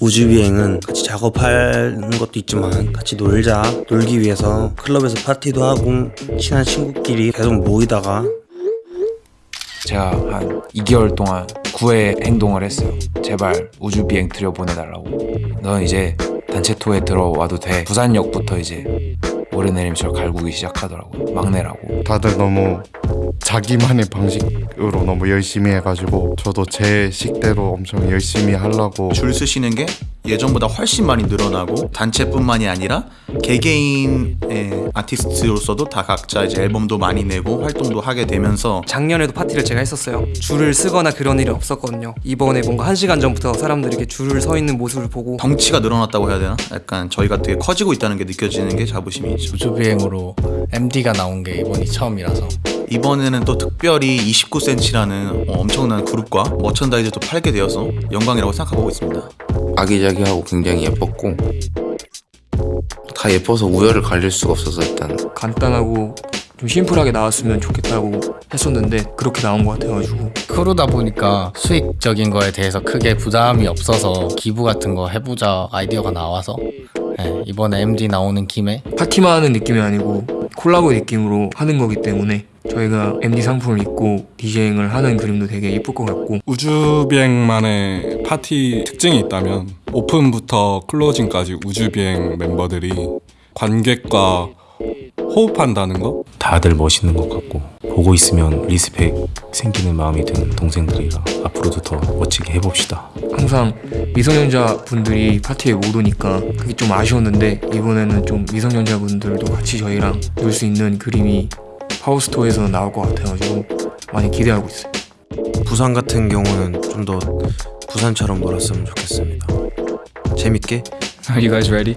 우주비행은 같이 작업하는 것도 있지만 같이 놀자 놀기 위해서 클럽에서 파티도 하고 친한 친구끼리 계속 모이다가 제가 한 2개월 동안 구애 행동을 했어요. 제발 우주 비행 들여보내달라고. 넌 이제 단체 투어에 들어와도 돼. 부산역부터 이제 오르내리면서 갈구기 시작하더라고. 막내라고. 다들 너무 자기만의 방식으로 너무 열심히 해가지고 저도 제 식대로 엄청 열심히 하려고 줄 쓰시는 게 예전보다 훨씬 많이 늘어나고 단체뿐만이 아니라 개개인의 아티스트로서도 다 각자 이제 앨범도 많이 내고 활동도 하게 되면서 작년에도 파티를 제가 했었어요. 줄을 쓰거나 그런 일은 없었거든요. 이번에 뭔가 한 시간 전부터 사람들이 이렇게 줄을 서 있는 모습을 보고 덩치가 늘어났다고 해야 되나? 약간 저희가 되게 커지고 있다는 게 느껴지는 게 자부심이 있죠. 우주비행으로 MD가 나온 게 이번이 처음이라서 이번에는 또 특별히 29cm라는 엄청난 그룹과 머천다이즈도 팔게 되어서 영광이라고 생각하고 있습니다. 아기자기하고 굉장히 예뻤고 다 예뻐서 우열을 가릴 수가 없어서 일단 간단하고 좀 심플하게 나왔으면 좋겠다고 했었는데 그렇게 나온 것 같아가지고 크루다 보니까 수익적인 거에 대해서 크게 부담이 없어서 기부 같은 거 해보자 아이디어가 나와서 네, 이번에 MD 나오는 김에 파티만 하는 느낌이 아니고 콜라보 느낌으로 하는 거기 때문에 저희가 MD 상품을 입고 DJing을 하는 그림도 되게 이쁠 것 같고 우주비행만의 파티 특징이 있다면 open부터 closing까지 우주비행 멤버들이 관객과 호흡한다는 거? 다들 멋있는 것 같고 보고 있으면 respect 생기는 마음이 드는 동생들이라 앞으로도 더 멋지게 해봅시다. 항상 미성년자 분들이 파티에 못 오니까 그게 좀 아쉬웠는데 이번에는 좀 미성년자 분들도 같이 저희랑 놀 수 있는 그림이 파워스토어에서 나올 것 같아가지고 많이 기대하고 있어요. 부산 같은 경우는 좀 더 부산처럼 놀았으면 좋겠습니다 재밌게 Are you guys ready?